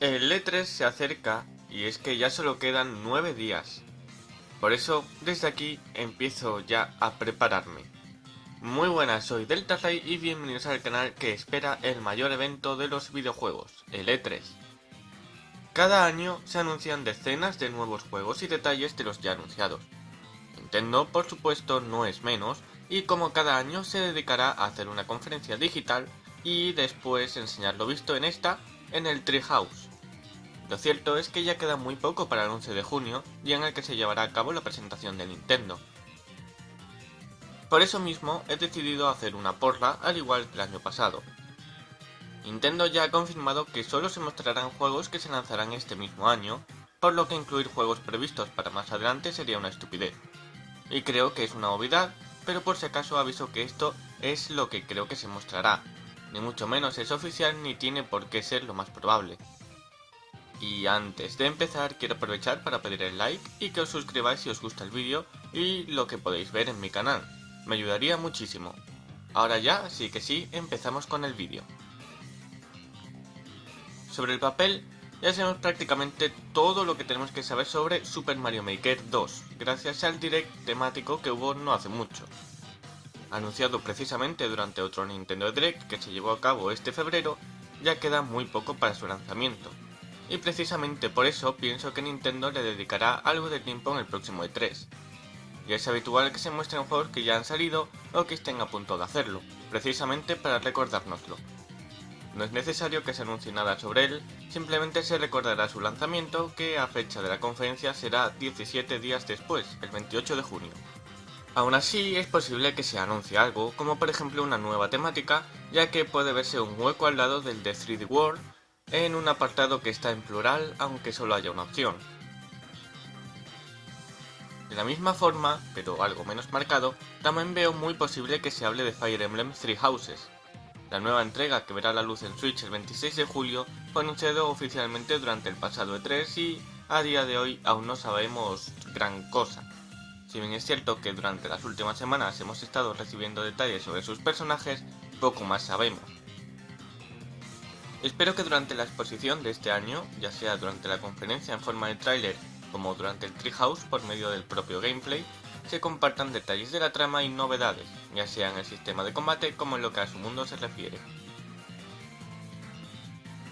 El E3 se acerca y es que ya solo quedan 9 días. Por eso, desde aquí empiezo ya a prepararme. Muy buenas, soy DeltaRay y bienvenidos al canal que espera el mayor evento de los videojuegos, el E3. Cada año se anuncian decenas de nuevos juegos y detalles de los ya anunciados. Nintendo, por supuesto, no es menos, y como cada año se dedicará a hacer una conferencia digital y después enseñar lo visto en esta en el Treehouse. Lo cierto es que ya queda muy poco para el 11 de junio, día en el que se llevará a cabo la presentación de Nintendo. Por eso mismo he decidido hacer una porra al igual que el año pasado. Nintendo ya ha confirmado que solo se mostrarán juegos que se lanzarán este mismo año, por lo que incluir juegos previstos para más adelante sería una estupidez. Y creo que es una obviedad, pero por si acaso aviso que esto es lo que creo que se mostrará. Ni mucho menos es oficial ni tiene por qué ser lo más probable. Y antes de empezar quiero aprovechar para pedir el like y que os suscribáis si os gusta el vídeo y lo que podéis ver en mi canal. Me ayudaría muchísimo. Ahora ya, sí que sí, empezamos con el vídeo. Sobre el papel, ya sabemos prácticamente todo lo que tenemos que saber sobre Super Mario Maker 2, gracias al direct temático que hubo no hace mucho. Anunciado precisamente durante otro Nintendo Direct que se llevó a cabo este febrero, ya queda muy poco para su lanzamiento, y precisamente por eso pienso que Nintendo le dedicará algo de tiempo en el próximo E3. Y es habitual que se muestren juegos que ya han salido o que estén a punto de hacerlo, precisamente para recordárnoslo. No es necesario que se anuncie nada sobre él, simplemente se recordará su lanzamiento que a fecha de la conferencia será 17 días después, el 28 de junio. Aún así, es posible que se anuncie algo, como por ejemplo una nueva temática, ya que puede verse un hueco al lado del de 3D World en un apartado que está en plural aunque solo haya una opción. De la misma forma, pero algo menos marcado, también veo muy posible que se hable de Fire Emblem Three Houses. La nueva entrega que verá la luz en Switch el 26 de julio fue anunciado oficialmente durante el pasado E3 y a día de hoy aún no sabemos gran cosa. Si bien es cierto que durante las últimas semanas hemos estado recibiendo detalles sobre sus personajes, poco más sabemos. Espero que durante la exposición de este año, ya sea durante la conferencia en forma de tráiler como durante el Treehouse por medio del propio gameplay, se compartan detalles de la trama y novedades, ya sea en el sistema de combate como en lo que a su mundo se refiere.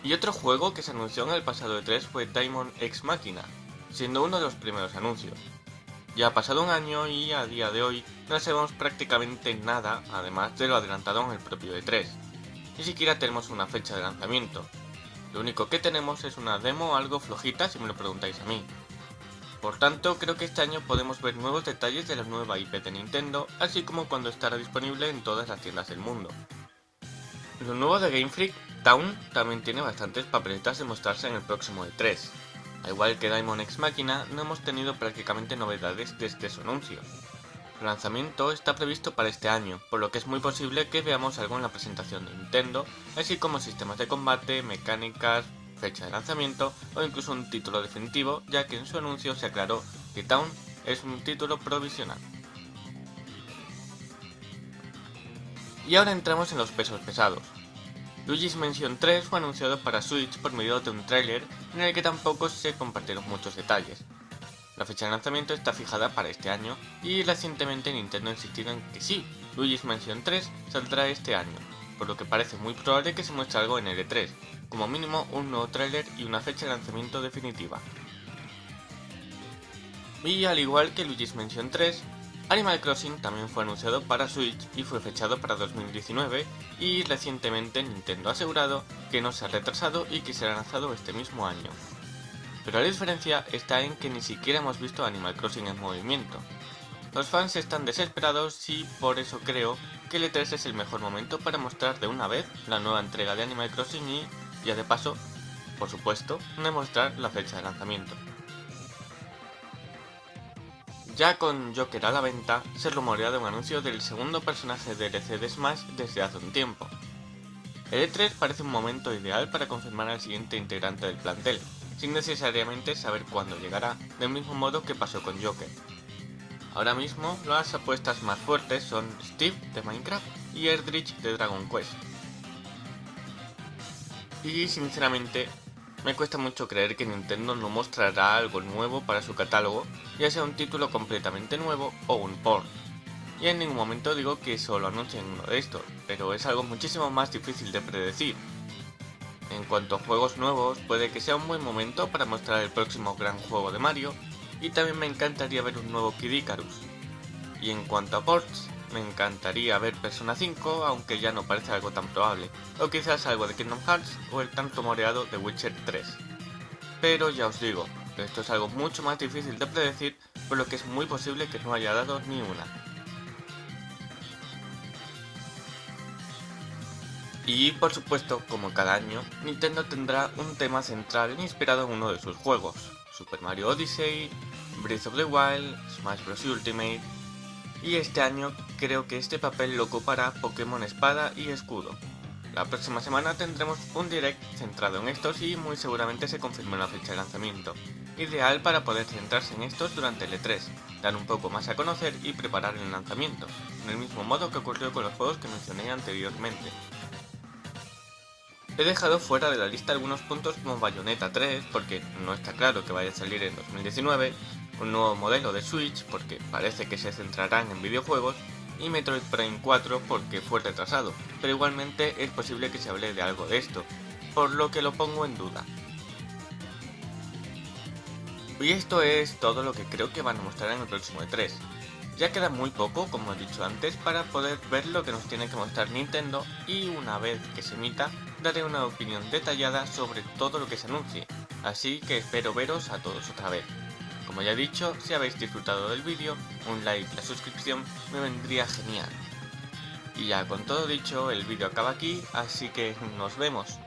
Y otro juego que se anunció en el pasado E3 fue Diamond X Machina, siendo uno de los primeros anuncios. Ya ha pasado un año y a día de hoy no sabemos prácticamente nada, además de lo adelantado en el propio E3. Ni siquiera tenemos una fecha de lanzamiento. Lo único que tenemos es una demo algo flojita si me lo preguntáis a mí. Por tanto, creo que este año podemos ver nuevos detalles de la nueva IP de Nintendo, así como cuando estará disponible en todas las tiendas del mundo. Lo nuevo de Game Freak, Town, también tiene bastantes papeletas de mostrarse en el próximo E3. Al igual que Diamond X Machina, no hemos tenido prácticamente novedades desde su anuncio. El lanzamiento está previsto para este año, por lo que es muy posible que veamos algo en la presentación de Nintendo, así como sistemas de combate, mecánicas, fecha de lanzamiento o incluso un título definitivo, ya que en su anuncio se aclaró que Town es un título provisional. Y ahora entramos en los pesos pesados. Luigi's Mansion 3 fue anunciado para Switch por medio de un tráiler en el que tampoco se compartieron muchos detalles, la fecha de lanzamiento está fijada para este año y recientemente Nintendo ha insistido en que sí, Luigi's Mansion 3 saldrá este año, por lo que parece muy probable que se muestre algo en el E3, como mínimo un nuevo tráiler y una fecha de lanzamiento definitiva. Y al igual que Luigi's Mansion 3, Animal Crossing también fue anunciado para Switch y fue fechado para 2019 y recientemente Nintendo ha asegurado que no se ha retrasado y que será lanzado este mismo año. Pero la diferencia está en que ni siquiera hemos visto Animal Crossing en movimiento. Los fans están desesperados y por eso creo que el E3 es el mejor momento para mostrar de una vez la nueva entrega de Animal Crossing y, ya de paso, por supuesto, demostrar la fecha de lanzamiento. Ya con Joker a la venta, se rumorea de un anuncio del segundo personaje DLC de Smash desde hace un tiempo. El E3 parece un momento ideal para confirmar al siguiente integrante del plantel, sin necesariamente saber cuándo llegará, del mismo modo que pasó con Joker. Ahora mismo las apuestas más fuertes son Steve de Minecraft y Erdrich de Dragon Quest. Y sinceramente Me cuesta mucho creer que Nintendo no mostrará algo nuevo para su catálogo, ya sea un título completamente nuevo o un port. Y en ningún momento digo que solo anuncien uno de estos, pero es algo muchísimo más difícil de predecir. En cuanto a juegos nuevos, puede que sea un buen momento para mostrar el próximo gran juego de Mario, y también me encantaría ver un nuevo Kid Icarus. Y en cuanto a ports, me encantaría ver Persona 5, aunque ya no parece algo tan probable, o quizás algo de Kingdom Hearts o el tanto moreado de Witcher 3. Pero ya os digo, esto es algo mucho más difícil de predecir, por lo que es muy posible que no haya dado ni una. Y por supuesto, como cada año, Nintendo tendrá un tema central inspirado en uno de sus juegos, Super Mario Odyssey, Breath of the Wild, Smash Bros. Ultimate, y este año creo que este papel lo ocupará Pokémon Espada y Escudo. La próxima semana tendremos un direct centrado en estos y muy seguramente se confirme la fecha de lanzamiento, ideal para poder centrarse en estos durante el E3, dar un poco más a conocer y preparar el lanzamiento, en el mismo modo que ocurrió con los juegos que mencioné anteriormente. He dejado fuera de la lista algunos puntos como Bayonetta 3 porque no está claro que vaya a salir en 2019, un nuevo modelo de Switch porque parece que se centrarán en videojuegos y Metroid Prime 4 porque fue retrasado, pero igualmente es posible que se hable de algo de esto, por lo que lo pongo en duda. Y esto es todo lo que creo que van a mostrar en el próximo E3. Ya queda muy poco, como he dicho antes, para poder ver lo que nos tiene que mostrar Nintendo y una vez que se emita, daré una opinión detallada sobre todo lo que se anuncie, así que espero veros a todos otra vez. Como ya he dicho, si habéis disfrutado del vídeo, un like y la suscripción me vendría genial. Y ya con todo dicho, el vídeo acaba aquí, así que nos vemos.